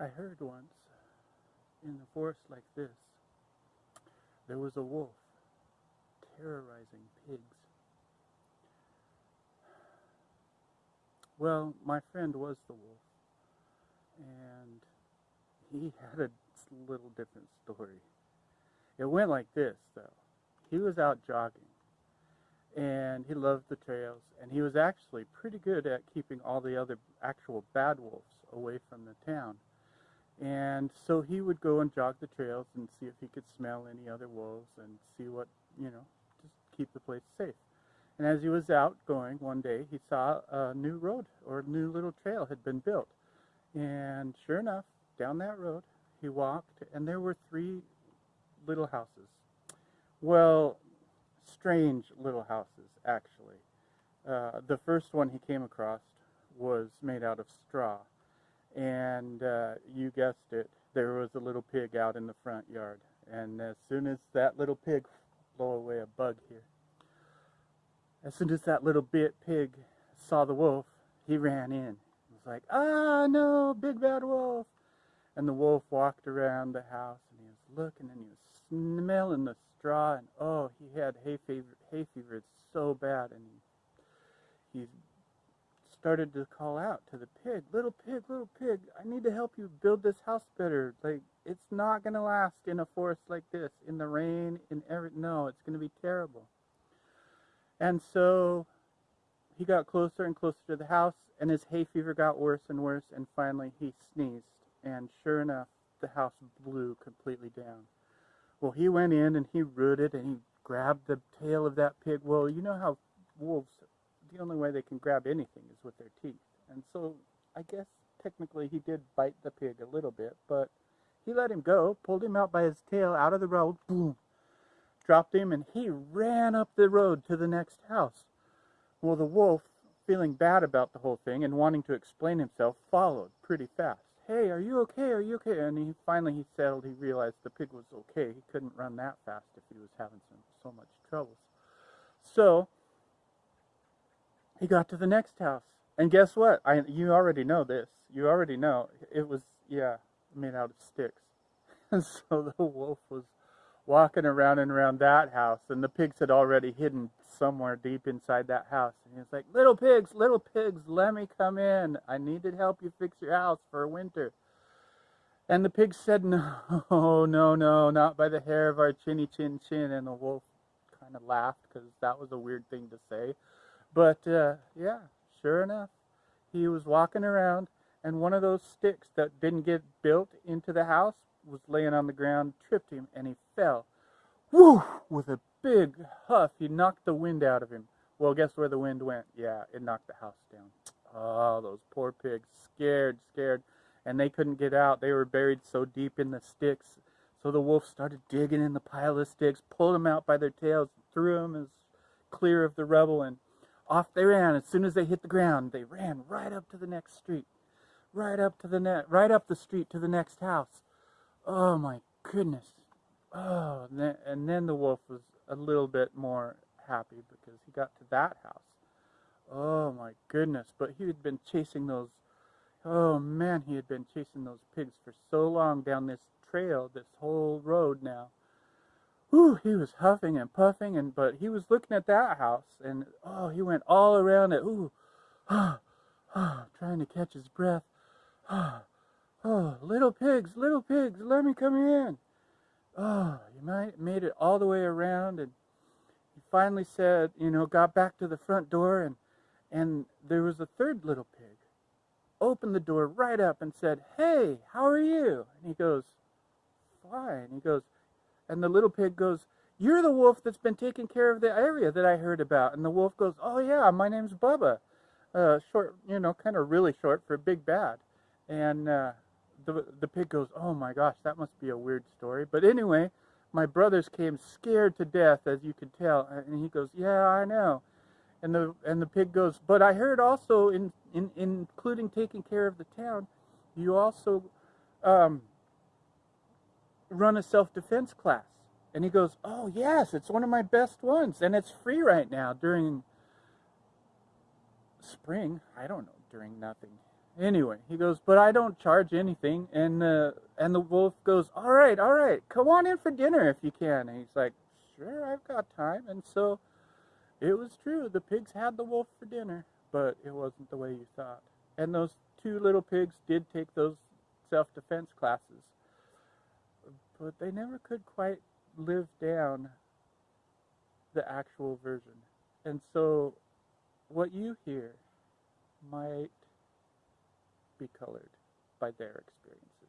I heard once in a forest like this, there was a wolf terrorizing pigs. Well, my friend was the wolf, and he had a little different story. It went like this, though. He was out jogging, and he loved the trails, and he was actually pretty good at keeping all the other actual bad wolves away from the town. And so he would go and jog the trails and see if he could smell any other wolves and see what, you know, just keep the place safe. And as he was out going one day, he saw a new road or a new little trail had been built. And sure enough, down that road, he walked, and there were three little houses. Well, strange little houses, actually. Uh, the first one he came across was made out of straw. And uh, you guessed it, there was a little pig out in the front yard. And as soon as that little pig, blow away a bug here. As soon as that little bit pig saw the wolf, he ran in. He was like, ah, no, big bad wolf. And the wolf walked around the house and he was looking and he was smelling the straw and oh, he had hay fever. Hay fever. So bad, and he, he started to call out to the pig, "Little pig, little pig, I need to help you build this house better. Like it's not gonna last in a forest like this, in the rain, in every. No, it's gonna be terrible." And so he got closer and closer to the house, and his hay fever got worse and worse, and finally he sneezed and sure enough, the house blew completely down. Well, he went in and he rooted and he grabbed the tail of that pig. Well, you know how wolves, the only way they can grab anything is with their teeth. And so I guess technically he did bite the pig a little bit, but he let him go, pulled him out by his tail out of the road, boom, dropped him, and he ran up the road to the next house. Well, the wolf, feeling bad about the whole thing and wanting to explain himself, followed pretty fast hey, are you okay? Are you okay? And he finally he settled. He realized the pig was okay. He couldn't run that fast if he was having some, so much trouble. So he got to the next house, and guess what? I you already know this. You already know it was yeah made out of sticks. And so the wolf was walking around and around that house, and the pigs had already hidden somewhere deep inside that house. And he was like, Little pigs, little pigs, let me come in. I need to help you fix your house for winter. And the pigs said, No, no, no, not by the hair of our chinny chin chin. And the wolf kind of laughed because that was a weird thing to say. But uh, yeah, sure enough, he was walking around, and one of those sticks that didn't get built into the house was laying on the ground, tripped him, and he fell. Woo! With a big huff, he knocked the wind out of him. Well, guess where the wind went? Yeah, it knocked the house down. Oh, those poor pigs, scared, scared, and they couldn't get out. They were buried so deep in the sticks. So the wolf started digging in the pile of sticks, pulled them out by their tails, threw them as clear of the rubble, and off they ran. As soon as they hit the ground, they ran right up to the next street, right up to the net, right up the street to the next house. Oh my goodness! Oh, and then, and then the wolf was a little bit more happy because he got to that house. Oh my goodness, but he had been chasing those, oh man, he had been chasing those pigs for so long down this trail, this whole road now. Whew, he was huffing and puffing, and but he was looking at that house, and oh, he went all around it. Ooh, oh, oh, trying to catch his breath. Oh, oh, little pigs, little pigs, let me come in. Oh, he might made it all the way around, and he finally said, you know, got back to the front door, and and there was a third little pig. Opened the door right up and said, "Hey, how are you?" And he goes, "Fine." He goes, and the little pig goes, "You're the wolf that's been taking care of the area that I heard about." And the wolf goes, "Oh yeah, my name's Bubba." Uh, short, you know, kind of really short for big bad. And uh, the, the pig goes, oh my gosh, that must be a weird story. But anyway, my brothers came scared to death, as you can tell. And he goes, yeah, I know. And the, and the pig goes, but I heard also, in, in, including taking care of the town, you also um, run a self-defense class. And he goes, oh yes, it's one of my best ones. And it's free right now during spring. I don't know, during nothing Anyway, he goes, but I don't charge anything. And uh, and the wolf goes, all right, all right, come on in for dinner if you can. And he's like, sure, I've got time. And so it was true. The pigs had the wolf for dinner, but it wasn't the way you thought. And those two little pigs did take those self-defense classes, but they never could quite live down the actual version. And so what you hear might be colored by their experience.